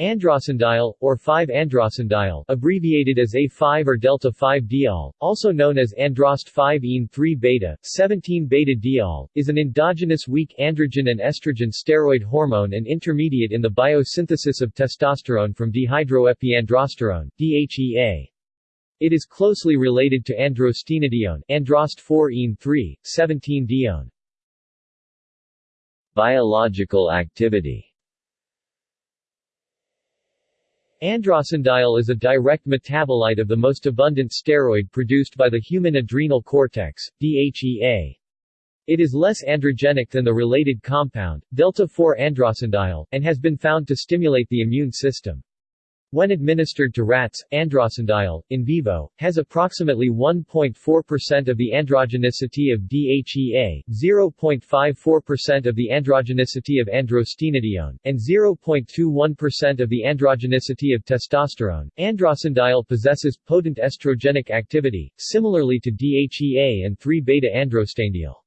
Androstenediol, or 5-androstenediol abbreviated as A5 or delta-5-diol, also known as androst 5-ene-3-beta, 17-beta-diol, is an endogenous weak androgen and estrogen steroid hormone and intermediate in the biosynthesis of testosterone from dehydroepiandrosterone DHEA. It is closely related to androstenedione androst 4-ene-3, 17-dione. Biological activity Androstenediol is a direct metabolite of the most abundant steroid produced by the human adrenal cortex, DHEA. It is less androgenic than the related compound, delta-4-androstenediol, and has been found to stimulate the immune system. When administered to rats, androstenediol, in vivo, has approximately 1.4% of the androgenicity of DHEA, 0.54% of the androgenicity of androstenedione, and 0.21% of the androgenicity of testosterone. Androstenediol possesses potent estrogenic activity, similarly to DHEA and 3-beta-androstanediol.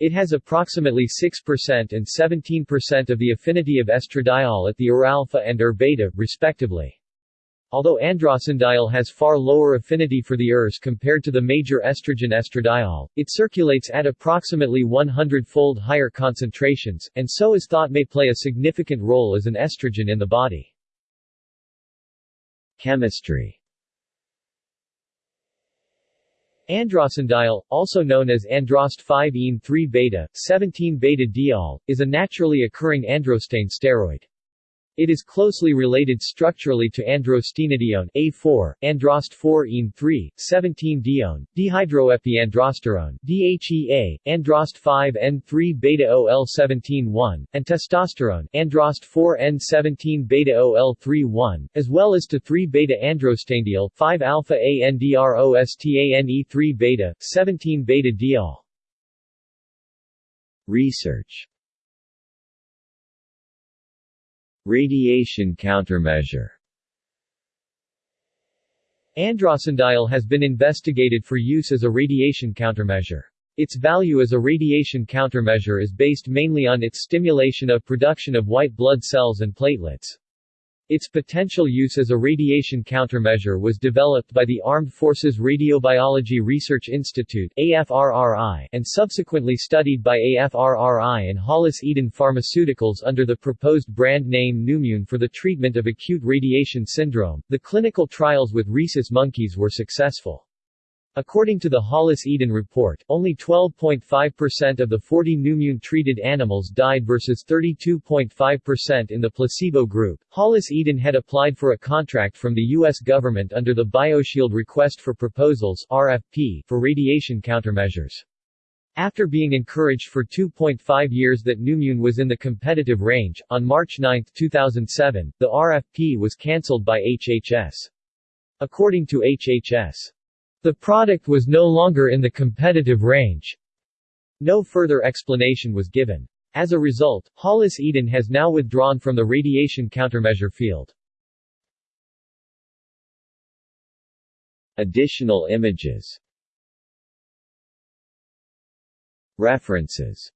It has approximately 6% and 17% of the affinity of estradiol at the ER-alpha and ER-beta, respectively. Although androstenediol has far lower affinity for the ERs compared to the major estrogen estradiol, it circulates at approximately 100-fold higher concentrations, and so is thought may play a significant role as an estrogen in the body. Chemistry Androstenediol, also known as androst 5-ene-3-beta, 17-beta-diol, is a naturally occurring androstane steroid. It is closely related structurally to androstenedione A4, androst 4-ene-3, 17-dione, dehydroepiandrosterone DHEA, androst 5-N3-beta-OL17-1, and testosterone androst 4-N17-beta-OL3-1, as well as to 3-beta-androstanediol 5-alpha-ANDROSTANE3-beta, 17-beta-diol. Research Radiation countermeasure Androstenediol has been investigated for use as a radiation countermeasure. Its value as a radiation countermeasure is based mainly on its stimulation of production of white blood cells and platelets. Its potential use as a radiation countermeasure was developed by the Armed Forces Radiobiology Research Institute and subsequently studied by AFRRI and Hollis Eden Pharmaceuticals under the proposed brand name Neumune for the treatment of acute radiation syndrome. The clinical trials with rhesus monkeys were successful. According to the Hollis Eden report, only 12.5% of the 40 Neumune-treated animals died versus 32.5% in the placebo group. Hollis Eden had applied for a contract from the U.S. government under the BioShield Request for Proposals RFP for radiation countermeasures. After being encouraged for 2.5 years that Neumune was in the competitive range, on March 9, 2007, the RFP was cancelled by HHS. According to HHS, the product was no longer in the competitive range. No further explanation was given. As a result, Hollis Eden has now withdrawn from the radiation countermeasure field. Additional images References